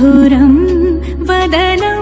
मधुरं वदनं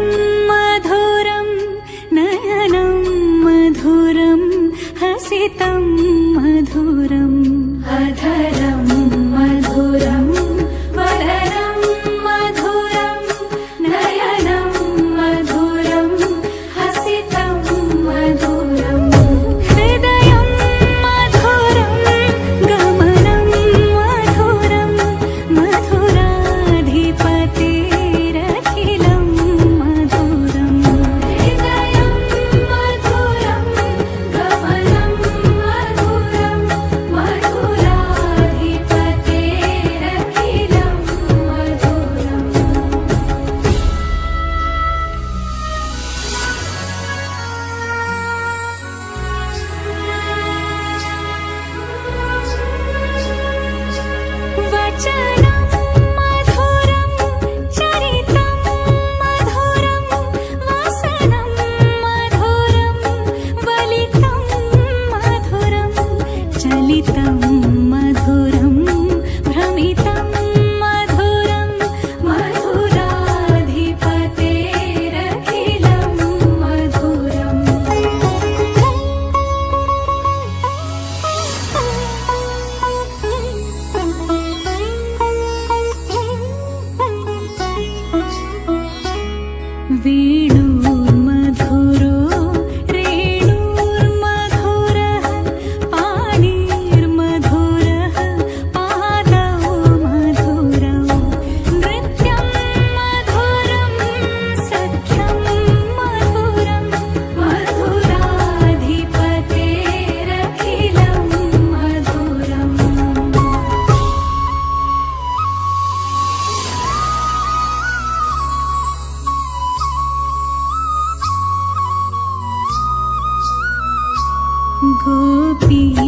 see.